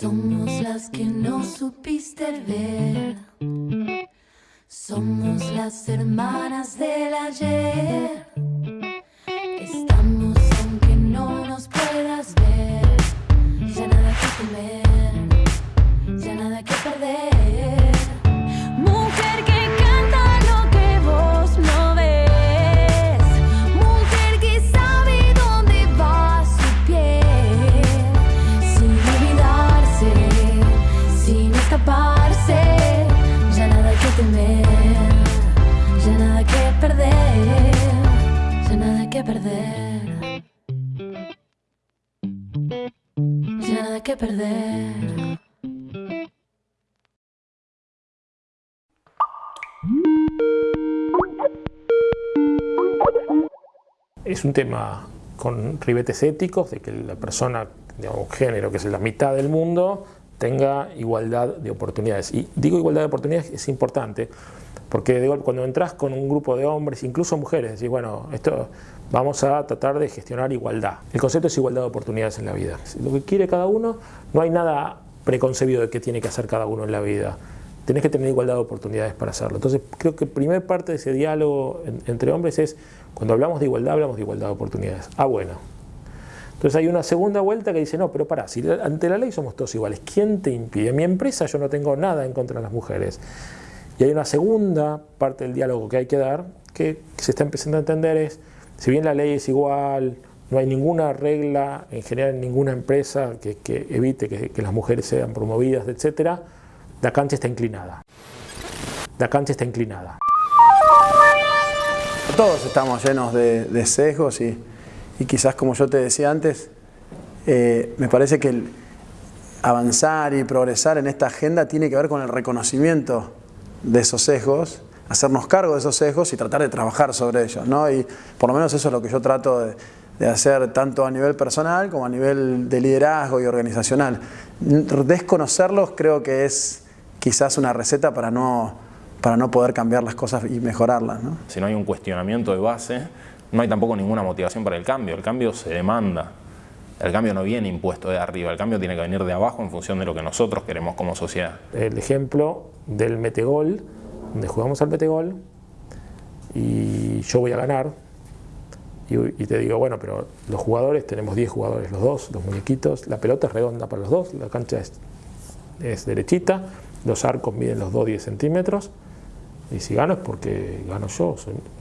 Somos las que no supiste ver. Somos las hermanas del que perder. Ya nada que perder. Es un tema con ribetes éticos, de que la persona, digamos, género, que es la mitad del mundo, tenga igualdad de oportunidades. Y digo igualdad de oportunidades es importante, porque digo, cuando entras con un grupo de hombres, incluso mujeres, decís, bueno, esto vamos a tratar de gestionar igualdad. El concepto es igualdad de oportunidades en la vida. Lo que quiere cada uno, no hay nada preconcebido de qué tiene que hacer cada uno en la vida. Tenés que tener igualdad de oportunidades para hacerlo. Entonces, creo que primer parte de ese diálogo en- entre hombres es, cuando hablamos de igualdad, hablamos de igualdad de oportunidades. Ah, bueno. Entonces hay una segunda vuelta que dice, no, pero pará, si ante la ley somos todos iguales, ¿quién te impide? En mi empresa yo no tengo nada en contra de las mujeres. Y hay una segunda parte del diálogo que hay que dar, que se está empezando a entender es, si bien la ley es igual, no hay ninguna regla en general en ninguna empresa que, evite que, las mujeres sean promovidas, etc., la cancha está inclinada. La cancha está inclinada. Todos estamos llenos de, de sesgos y, quizás como yo te decía antes, eh, me parece que avanzar y progresar en esta agenda tiene que ver con el reconocimiento de esos sesgos, hacernos cargo de esos sesgos y tratar de trabajar sobre ellos. ¿no? Y por lo menos eso es lo que yo trato de, hacer tanto a nivel personal como a nivel de liderazgo y organizacional. Desconocerlos creo que es quizás una receta para no, para no poder cambiar las cosas y mejorarlas. Si no hay un cuestionamiento de base, no hay tampoco ninguna motivación para el cambio. El cambio se demanda. El cambio no viene impuesto de arriba, el cambio tiene que venir de abajo en función de lo que nosotros queremos como sociedad. El ejemplo del metegol, donde jugamos al metegol y yo voy a ganar y, te digo, bueno, pero los jugadores, tenemos 10 jugadores los dos, los muñequitos, la pelota es redonda para los dos, la cancha es, derechita, los arcos miden los dos 10 centímetros y si gano es porque gano yo,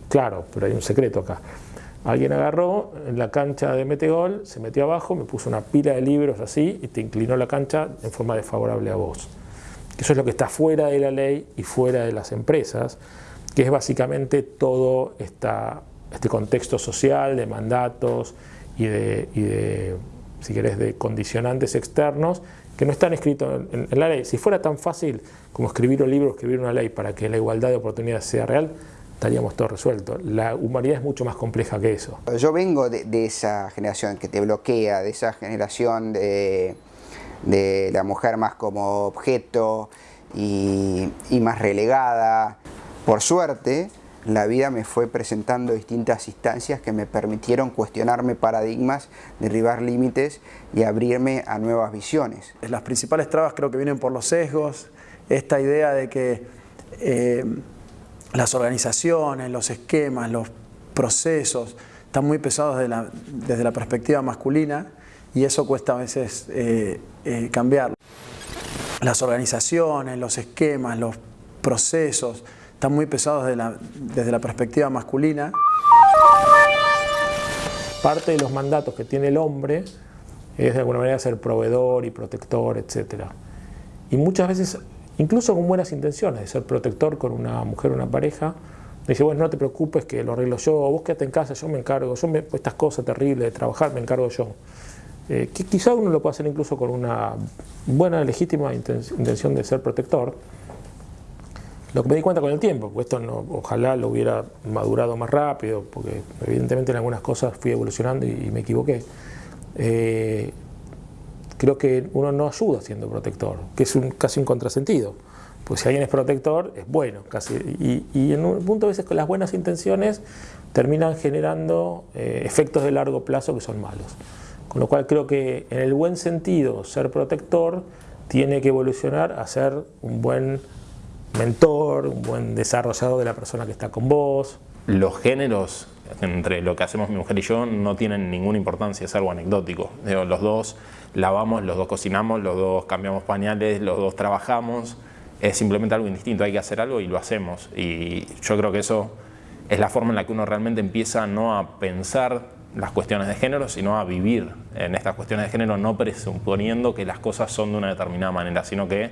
claro, pero hay un secreto acá. Alguien agarró en la cancha de metegol, se metió abajo, me puso una pila de libros así y te inclinó la cancha en forma desfavorable a vos. Eso es lo que está fuera de la ley y fuera de las empresas, que es básicamente todo este contexto social de mandatos y de, de, si querés, de condicionantes externos que no están escritos en, en la ley. Si fuera tan fácil como escribir un libro, escribir una ley para que la igualdad de oportunidades sea real, estaríamos todo resuelto. La humanidad es mucho más compleja que eso. Yo vengo de, de esa generación que te bloquea, de esa generación de, de la mujer más como objeto y, y más relegada. Por suerte, la vida me fue presentando distintas instancias que me permitieron cuestionarme paradigmas, derribar límites y abrirme a nuevas visiones. Las principales trabas creo que vienen por los sesgos, esta idea de que eh, las organizaciones, los esquemas, los procesos están muy pesados desde la perspectiva masculina y eso cuesta a veces eh, eh, cambiarlo. Las organizaciones, los esquemas, los procesos están muy pesados de la- desde la perspectiva masculina Parte de los mandatos que tiene el hombre es de alguna manera ser proveedor y protector, etc. Y muchas veces, incluso con buenas intenciones, de ser protector con una mujer o una pareja, dice, bueno, no te preocupes que lo arreglo yo, vos quédate en casa, yo me encargo, yo me, estas cosas terribles de trabajar me encargo yo. Eh, que quizá uno lo puede hacer incluso con una buena, legítima inten- intención de ser protector, lo que me di cuenta con el tiempo, porque esto no, ojalá lo hubiera madurado más rápido, porque evidentemente en algunas cosas fui evolucionando y, y me equivoqué. Eh, creo que uno no ayuda siendo protector, que es un, casi un contrasentido. Pues si alguien es protector, es bueno. Casi, y, en un punto a veces con las buenas intenciones terminan generando eh, efectos de largo plazo que son malos. Con lo cual creo que en el buen sentido ser protector tiene que evolucionar a ser un buen mentor, un buen desarrollador de la persona que está con vos. Los géneros entre lo que hacemos mi mujer y yo no tienen ninguna importancia, es algo anecdótico. los dos lavamos, los dos cocinamos, los dos cambiamos pañales, los dos trabajamos, es simplemente algo indistinto, hay que hacer algo y lo hacemos. Y yo creo que eso es la forma en la que uno realmente empieza no a pensar las cuestiones de género, sino a vivir en estas cuestiones de género, no presuponiendo que las cosas son de una determinada manera, sino que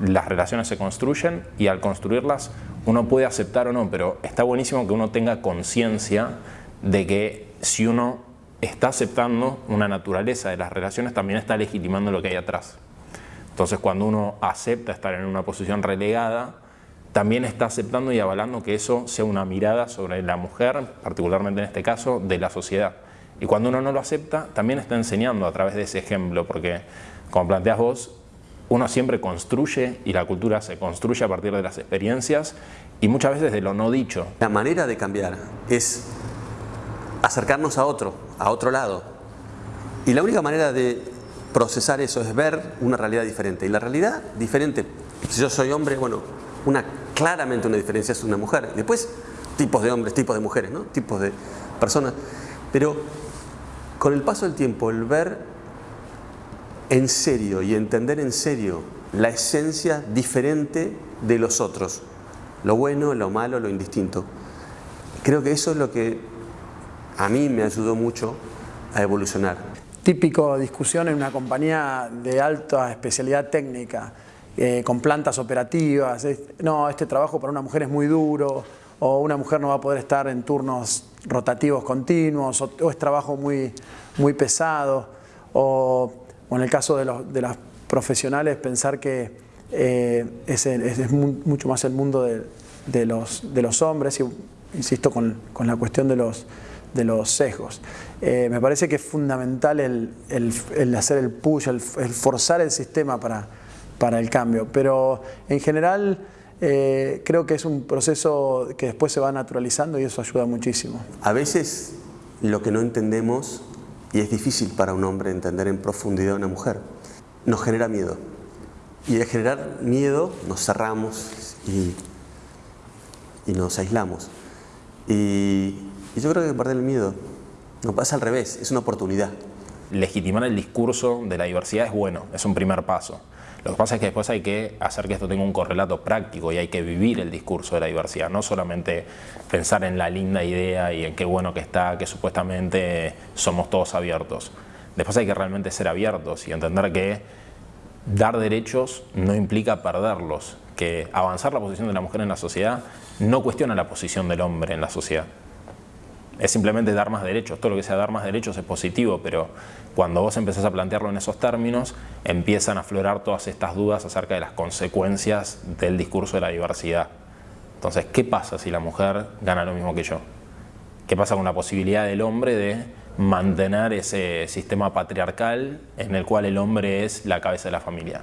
las relaciones se construyen y al construirlas uno puede aceptar o no, pero está buenísimo que uno tenga conciencia de que si uno está aceptando una naturaleza de las relaciones, también está legitimando lo que hay atrás. Entonces cuando uno acepta estar en una posición relegada, también está aceptando y avalando que eso sea una mirada sobre la mujer, particularmente en este caso, de la sociedad. Y cuando uno no lo acepta, también está enseñando a través de ese ejemplo, porque como planteas vos, uno siempre construye y la cultura se construye a partir de las experiencias y muchas veces de lo no dicho. La manera de cambiar es acercarnos a otro, a otro lado. Y la única manera de procesar eso es ver una realidad diferente. Y la realidad diferente, si yo soy hombre, bueno, una, claramente una diferencia es una mujer. Después, tipos de hombres, tipos de mujeres, ¿no? tipos de personas. Pero con el paso del tiempo, el ver en serio y entender en serio la esencia diferente de los otros, lo bueno, lo malo, lo indistinto. Creo que eso es lo que a mí me ayudó mucho a evolucionar. Típico discusión en una compañía de alta especialidad técnica, eh, con plantas operativas, no, este trabajo para una mujer es muy duro, o una mujer no va a poder estar en turnos rotativos continuos, o, es trabajo muy, muy pesado, o o en el caso de, los, de las profesionales, pensar que eh, es, es, mucho más el mundo de, los, de los hombres, insisto con, la cuestión de los, de sesgos. Eh, me parece que es fundamental el, el, hacer el push, el, forzar el sistema para, para el cambio, pero en general eh, creo que es un proceso que después se va naturalizando y eso ayuda muchísimo. A veces lo que no entendemos y es difícil para un hombre entender en profundidad a una mujer. Nos genera miedo. Y de generar miedo nos cerramos y, y nos aislamos. Y, y, yo creo que perder el miedo no pasa al revés, es una oportunidad. Legitimar el discurso de la diversidad es bueno, es un primer paso. Lo que pasa es que después hay que hacer que esto tenga un correlato práctico y hay que vivir el discurso de la diversidad, no solamente pensar en la linda idea y en qué bueno que está, que supuestamente somos todos abiertos. Después hay que realmente ser abiertos y entender que dar derechos no implica perderlos, que avanzar la posición de la mujer en la sociedad no cuestiona la posición del hombre en la sociedad es simplemente dar más derechos. Todo lo que sea dar más derechos es positivo, pero cuando vos empezás a plantearlo en esos términos, empiezan a aflorar todas estas dudas acerca de las consecuencias del discurso de la diversidad. Entonces, ¿qué pasa si la mujer gana lo mismo que yo? ¿Qué pasa con la posibilidad del hombre de mantener ese sistema patriarcal en el cual el hombre es la cabeza de la familia?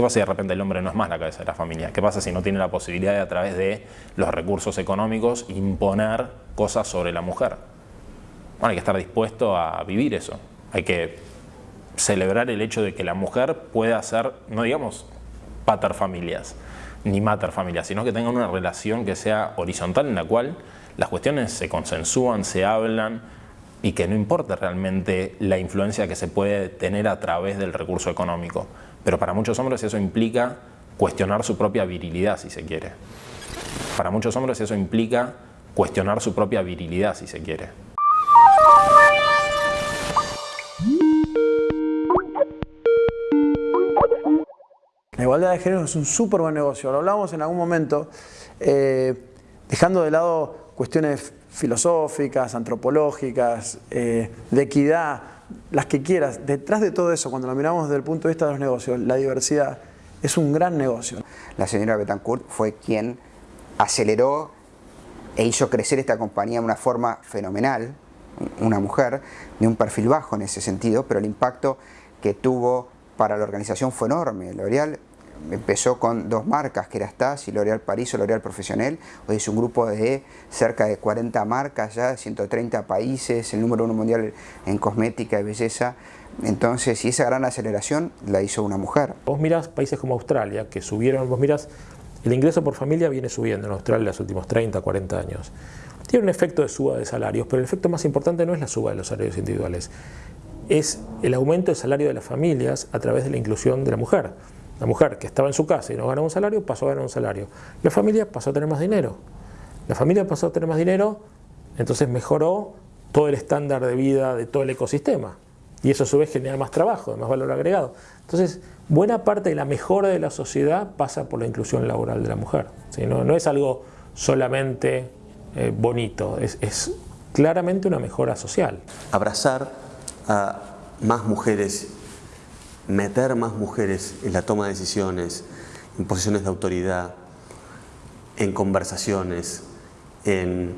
¿Qué pasa si de repente el hombre no es más la cabeza de la familia? ¿Qué pasa si no tiene la posibilidad de a través de los recursos económicos imponer cosas sobre la mujer? Hay que estar dispuesto a vivir eso. Hay que celebrar el hecho de que la mujer pueda ser, no digamos pater familias, ni mater familias, sino que tenga una relación que sea horizontal en la cual las cuestiones se consensúan, se hablan y que no importa realmente la influencia que se puede tener a través del recurso económico. Pero para muchos hombres eso implica cuestionar su propia virilidad, si se quiere. Para muchos hombres eso implica cuestionar su propia virilidad, si se quiere. La igualdad de género es un súper buen negocio, lo hablamos en algún momento, eh, dejando de lado cuestiones filosóficas, antropológicas, eh, de equidad, las que quieras, detrás de todo eso, cuando lo miramos desde el punto de vista de los negocios, la diversidad es un gran negocio. La señora Betancourt fue quien aceleró e hizo crecer esta compañía de una forma fenomenal, una mujer de un perfil bajo en ese sentido, pero el impacto que tuvo para la organización fue enorme. Empezó con dos marcas, que era Stas y L'Oréal París o L'Oréal Profesional. Hoy es un grupo de cerca de 40 marcas ya, 130 países, el número uno mundial en cosmética y belleza. Entonces, y esa gran aceleración la hizo una mujer. Vos mirás países como Australia, que subieron, vos mirás, el ingreso por familia viene subiendo en Australia en los últimos 30, 40 años. Tiene un efecto de suba de salarios, pero el efecto más importante no es la suba de los salarios individuales, es el aumento del salario de las familias a través de la inclusión de la mujer. La mujer que estaba en su casa y no ganaba un salario, pasó a ganar un salario. La familia pasó a tener más dinero. La familia pasó a tener más dinero, entonces mejoró todo el estándar de vida de todo el ecosistema. Y eso a su vez genera más trabajo, más valor agregado. Entonces, buena parte de la mejora de la sociedad pasa por la inclusión laboral de la mujer. No, no es algo solamente eh, bonito, es, es claramente una mejora social. Abrazar a más mujeres, meter más mujeres en la toma de decisiones, en posiciones de autoridad, en conversaciones, en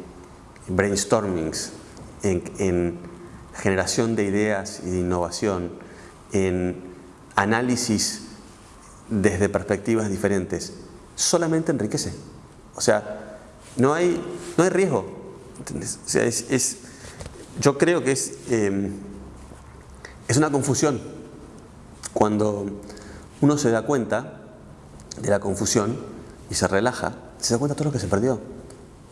brainstormings, en, en generación de ideas y de innovación, en análisis desde perspectivas diferentes, solamente enriquece. O sea, no hay, no hay riesgo. O sea, es, yo creo que es, em, es una confusión. Cuando uno se da cuenta de la confusión y se relaja, se da cuenta de todo lo que se perdió.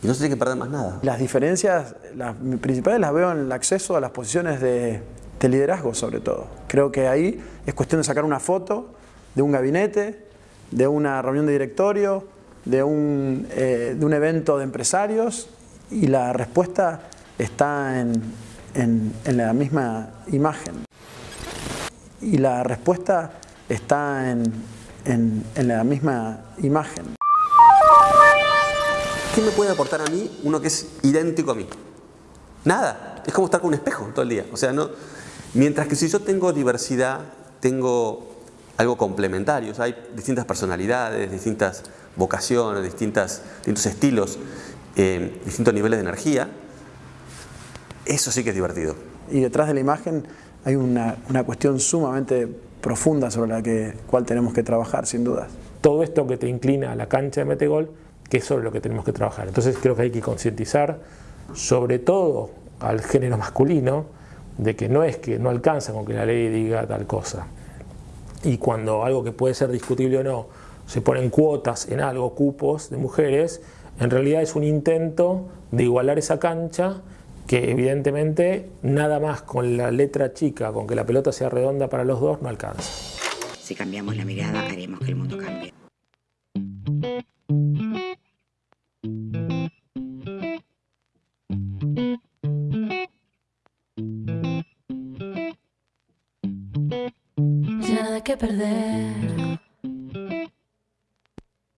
Y no se tiene que perder más nada. Las diferencias, las principales las veo en el acceso a las posiciones de, liderazgo sobre todo. Creo que ahí es cuestión de sacar una foto de un gabinete, de una reunión de directorio, de un, eh, evento de empresarios y la respuesta está en, la misma imagen. Y la respuesta está en, en la misma imagen. ¿Qué me puede aportar a mí uno que es idéntico a mí? Nada. Es como estar con un espejo todo el día. O sea, no, mientras que si yo tengo diversidad, tengo algo complementario. O sea, hay distintas personalidades, distintas vocaciones, distintas, distintos estilos, eh, distintos niveles de energía. Eso sí que es divertido. Y detrás de la imagen hay una, una cuestión sumamente profunda sobre la que, cual tenemos que trabajar, sin dudas. Todo esto que te inclina a la cancha de Metegol que es sobre lo que tenemos que trabajar. Entonces creo que hay que concientizar, sobre todo al género masculino, de que no es que no alcanza con que la ley diga tal cosa. Y cuando algo que puede ser discutible o no, se ponen cuotas en algo, cupos de mujeres, en realidad es un intento de igualar esa cancha que evidentemente nada más con la letra chica, con que la pelota sea redonda para los dos, no alcanza. Si cambiamos la mirada, haremos que el mundo cambie. que perder.